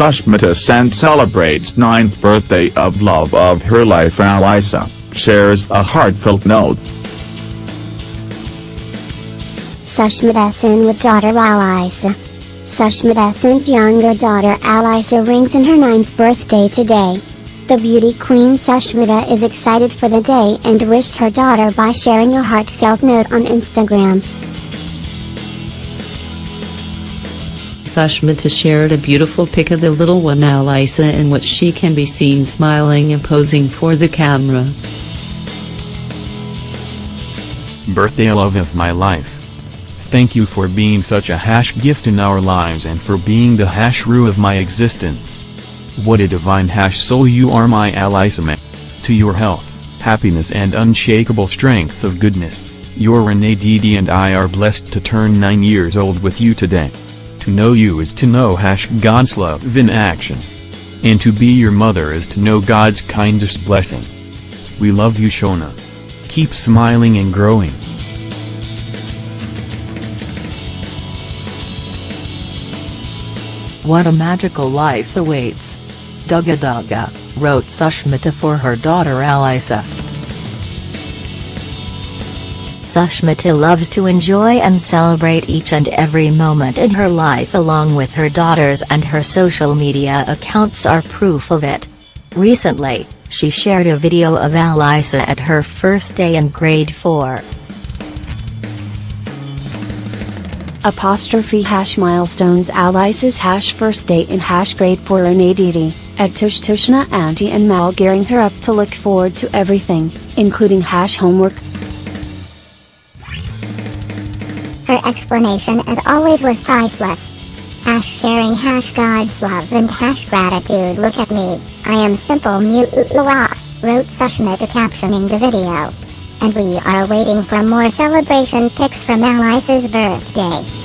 Sushmita Sen celebrates 9th birthday of love of her life Alisa, shares a heartfelt note. Sushmita Sen with daughter Alisa. Sushmita Sen's younger daughter Alisa rings in her ninth birthday today. The beauty queen Sushmita is excited for the day and wished her daughter by sharing a heartfelt note on Instagram. Sushmita shared a beautiful pic of the little one Alyssa in which she can be seen smiling and posing for the camera. Birthday love of my life. Thank you for being such a hash gift in our lives and for being the hash rue of my existence. What a divine hash soul you are my Alyssa To your health, happiness and unshakable strength of goodness, your Renee Didi and I are blessed to turn 9 years old with you today. To know you is to know hash God's love in action. And to be your mother is to know God's kindest blessing. We love you Shona. Keep smiling and growing. What a magical life awaits. Dugga Dugga, wrote Sushmita for her daughter Alyssa. Sushmita loves to enjoy and celebrate each and every moment in her life along with her daughters and her social media accounts are proof of it. Recently, she shared a video of Alisa at her first day in grade 4. Apostrophe hash milestones Alisa's hash first day in hash grade 4 Renee Didi, at Tush Tushna Auntie and Mal gearing her up to look forward to everything, including hash homework. Explanation as always was priceless. Hash sharing hash God's love and hash gratitude look at me, I am simple Mutla, wrote Sushmita captioning the video and we are waiting for more celebration pics from Alyssa's birthday.